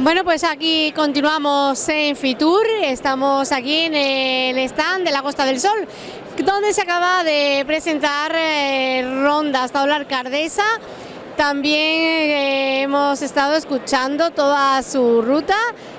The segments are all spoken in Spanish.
Bueno, pues aquí continuamos en Fitur, estamos aquí en el stand de la Costa del Sol, donde se acaba de presentar eh, Ronda hasta la Cardesa. También eh, hemos estado escuchando toda su ruta,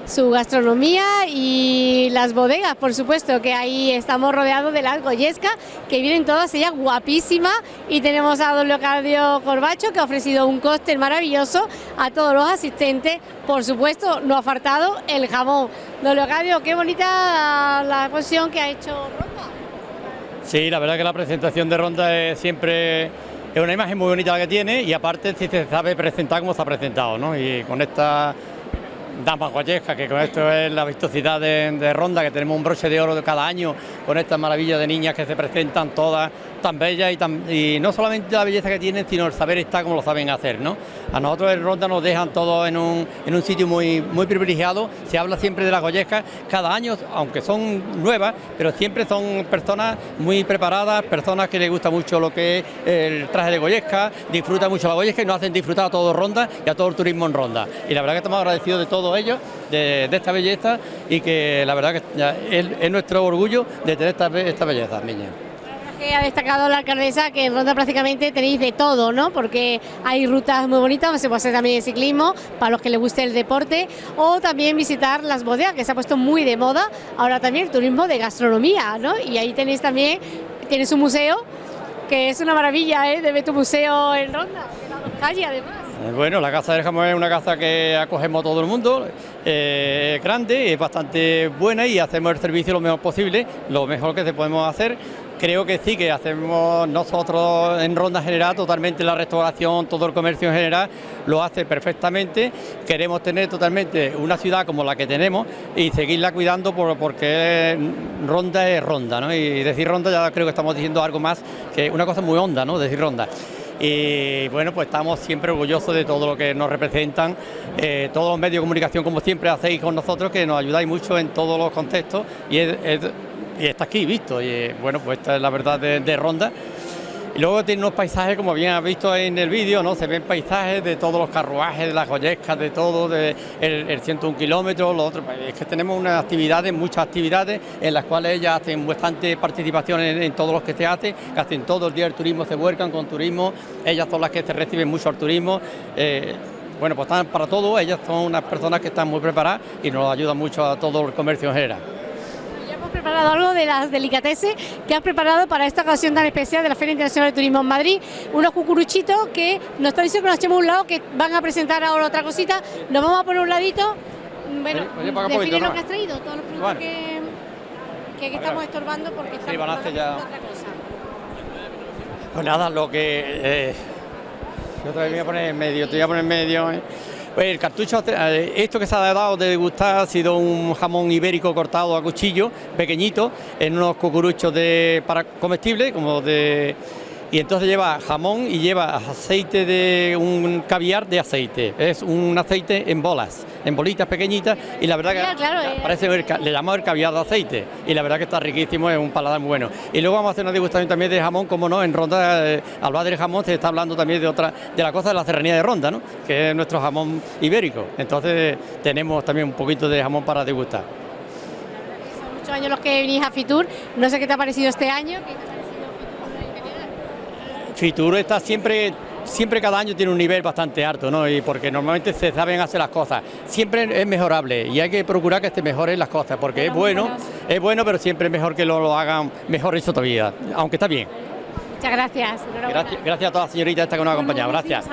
su gastronomía y las bodegas, por supuesto, que ahí estamos rodeados de las Goyesca, que vienen todas ellas guapísimas y tenemos a don Leocadio Corbacho que ha ofrecido un cóctel maravilloso a todos los asistentes, por supuesto, no ha faltado el jamón. Don Leocadio, qué bonita la exposición que ha hecho Ronda. Sí, la verdad que la presentación de Ronda es siempre es una imagen muy bonita la que tiene y aparte si se sabe presentar como se ha presentado, ¿no? Y con esta Dama Guayesca, que con esto es la vistosidad de, Ronda, que tenemos un broche de oro de cada año, con estas maravillas de niñas que se presentan todas tan bellas y, tan, y no solamente la belleza que tienen, sino el saber estar como lo saben hacer, ¿no? A nosotros en Ronda nos dejan todos en un, en un sitio muy, muy privilegiado, se habla siempre de las Goyescas, cada año, aunque son nuevas, pero siempre son personas muy preparadas, personas que les gusta mucho lo que es el traje de Goyesca, disfrutan mucho la Goyesca y nos hacen disfrutar a todo Ronda y a todo el turismo en Ronda. Y la verdad que estamos agradecidos de todo ellos, de, esta belleza y que la verdad que es, nuestro orgullo de tener esta, esta belleza, niña que ha destacado la alcaldesa que en Ronda prácticamente tenéis de todo, ¿no? Porque hay rutas muy bonitas, se puede hacer también ciclismo, para los que les guste el deporte, o también visitar las bodegas, que se ha puesto muy de moda, ahora también el turismo de gastronomía, ¿no? Y ahí tenéis también, tienes un museo, que es una maravilla, ¿eh? De ver tu museo en Ronda, en la calle además. Eh, bueno, la Casa del Jamón es una casa que acogemos a todo el mundo, eh, es grande, es bastante buena y hacemos el servicio lo mejor posible, lo mejor que se podemos hacer. Creo que sí, que hacemos nosotros en Ronda General totalmente la restauración, todo el comercio en general lo hace perfectamente. Queremos tener totalmente una ciudad como la que tenemos y seguirla cuidando porque Ronda es Ronda. Y decir Ronda ya creo que estamos diciendo algo más que una cosa muy honda, ¿no? Decir Ronda y bueno, pues estamos siempre orgullosos de todo lo que nos representan, eh, todos los medios de comunicación como siempre hacéis con nosotros, que nos ayudáis mucho en todos los contextos y es y está aquí visto. Y bueno, pues esta es la verdad de, Ronda. Y luego tiene unos paisajes, como bien has visto en el vídeo, ¿no? Se ven paisajes de todos los carruajes, de las joyescas, de todo, de el, 101 kilómetros, lo otro. Pues es que tenemos unas actividades, muchas actividades, en las cuales ellas hacen bastante participación en, todos los que se hacen, que hacen todo el día el turismo, se vuelcan con turismo, ellas son las que se reciben mucho al turismo. Eh, bueno, pues están para todo, ellas son unas personas que están muy preparadas y nos ayudan mucho a todo el comercio en general preparado algo de las delicatessen que has preparado para esta ocasión tan especial de la Feria Internacional de Turismo en Madrid. Unos cucuruchitos que nos están diciendo que nos echemos un lado, que van a presentar ahora otra cosita. Nos vamos a poner un ladito. Bueno, define lo que has traído, todos los productos que, que, estamos estorbando porque estamos sí, ya... otra cosa. Pues nada, lo que... Eh, yo te voy a poner en medio, te voy a poner en medio... Eh. El cartucho, eh, esto que se ha dado de degustar ha sido un jamón ibérico cortado a cuchillo, pequeñito, en unos cucuruchos de, para comestibles, como de y entonces lleva jamón y lleva aceite de un caviar de aceite. Es un aceite en bolas, en bolitas pequeñitas y la verdad que eh. parece le llamamos el caviar de aceite y la verdad que está riquísimo, es un paladar muy bueno. Y luego vamos a hacer una degustación también de jamón, como no, en Ronda, eh, al hablar del jamón se está hablando también de otra, de la cosa de la serranía de Ronda, ¿no? que es nuestro jamón ibérico. Entonces tenemos también un poquito de jamón para degustar. Son muchos años los que venís a Fitur, no sé qué te ha parecido este año. Fitur está siempre siempre cada año tiene un nivel bastante alto, ¿no? Y porque normalmente se saben hacer las cosas. Siempre es mejorable y hay que procurar que se mejoren las cosas, porque es bueno, es bueno, pero siempre es mejor que lo, lo hagan mejor eso todavía, aunque está bien. Muchas gracias. Gracias, gracias a todas las señoritas que nos ha acompañado. Gracias.